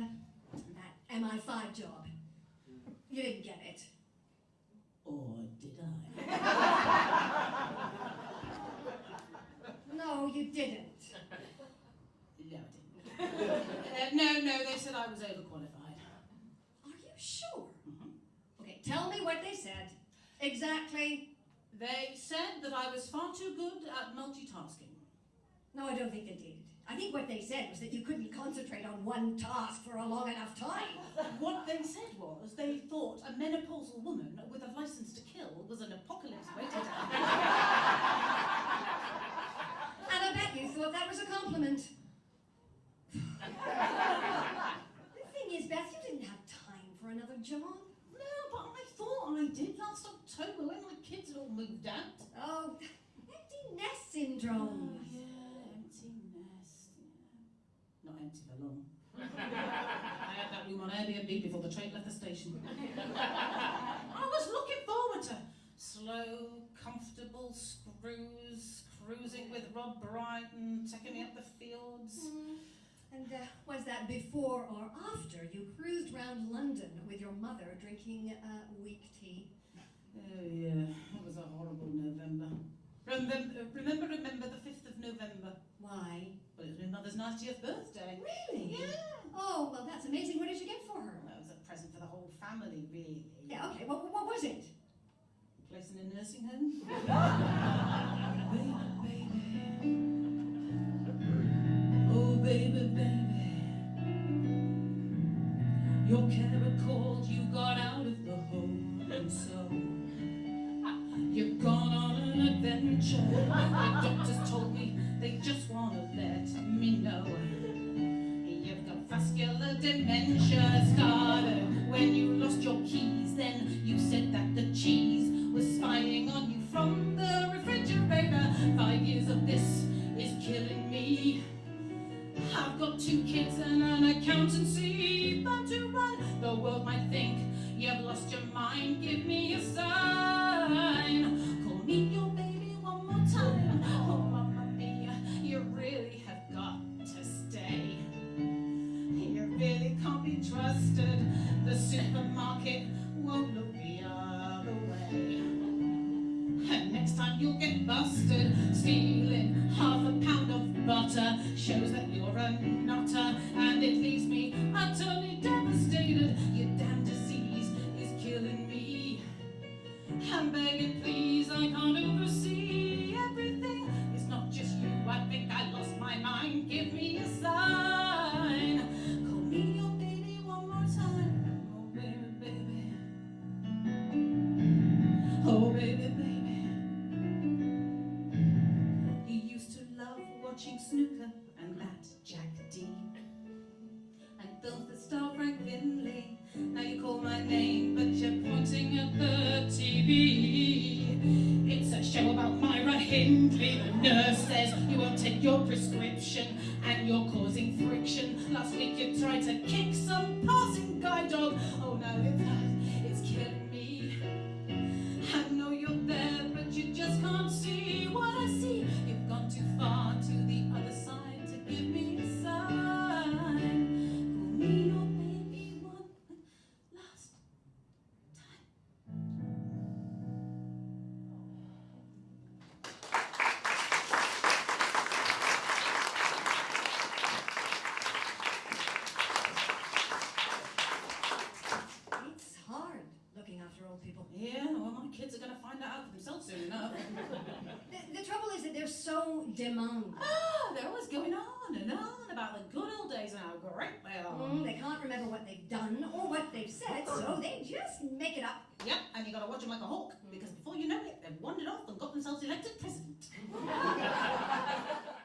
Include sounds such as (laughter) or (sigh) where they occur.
that MI5 job. You didn't get it. Or did I? No, you didn't. No, I didn't. Uh, no, no, they said I was overqualified. Are you sure? Mhm. Okay, tell me what they said. Exactly. They said that I was far too good at multitasking. No, I don't think they did. I think what they said was that you couldn't concentrate on one task for a long enough time. (laughs) What they said was they thought a menopausal woman with a license to kill was an apocalypse waiting to (laughs) happen. And I bet you thought that was a compliment. the thing is, Beth, you didn't have time for another job. No, but I thought I did last October when my kids had all moved out. Oh, (laughs) empty nest syndrome. Oh, yeah, empty nest. Yeah. Not empty for long. I had that room on Airbnb before the train left the station. I was looking forward to slow, comfortable screws, cruising with Rob Brydon, taking me up the fields. Hmm. And uh, was that before or after you cruised round London with your mother drinking uh, weak tea? Oh yeah, it was a horrible November. Remember, remember, remember the 5th of November? Why? Mother's 90th birthday. Really? Yeah. Oh, well, that's amazing. What did you get for her? Well, that was a present for the whole family, really. Yeah, okay. What, what was it? A Place in a nursing home. (laughs) baby, baby. Oh, baby, baby. Your carer called, you got out of the home, and so you've gone on an adventure. The doctors told dementia started when you lost your keys. Then you said that the cheese was spying on you from the refrigerator. Five years of this is killing me. I've got two kids and an accountancy, but to run the world might think you've lost your mind. Give me a sign. Really can't be trusted. The supermarket won't look the other way. And next time you'll get busted stealing half a pound of butter. Shows that you're a nutter, and it leaves me utterly devastated. Your damn disease is killing me. I'm begging, please, I can't oversee everything. It's not just you, I think I lost my mind. Give me a sign. TV. It's a show about Myra Hindley. The nurse says you won't take your prescription and you're causing friction. Last week you tried to kick some passing guy dog. Oh no, it's it's killing me. I know you're there, but you just can't see old people. Yeah, well, my kids are going to find that out for themselves soon enough. (laughs) The, the trouble is that they're so demanding. (gasps) ah, they're always going on and on about the good old days and how great they are. Mm, they can't remember what they've done or what they've said, so they just make it up. Yep, and you got to watch them like a hawk because before you know it, they've wandered off and got themselves elected president. (laughs) (laughs)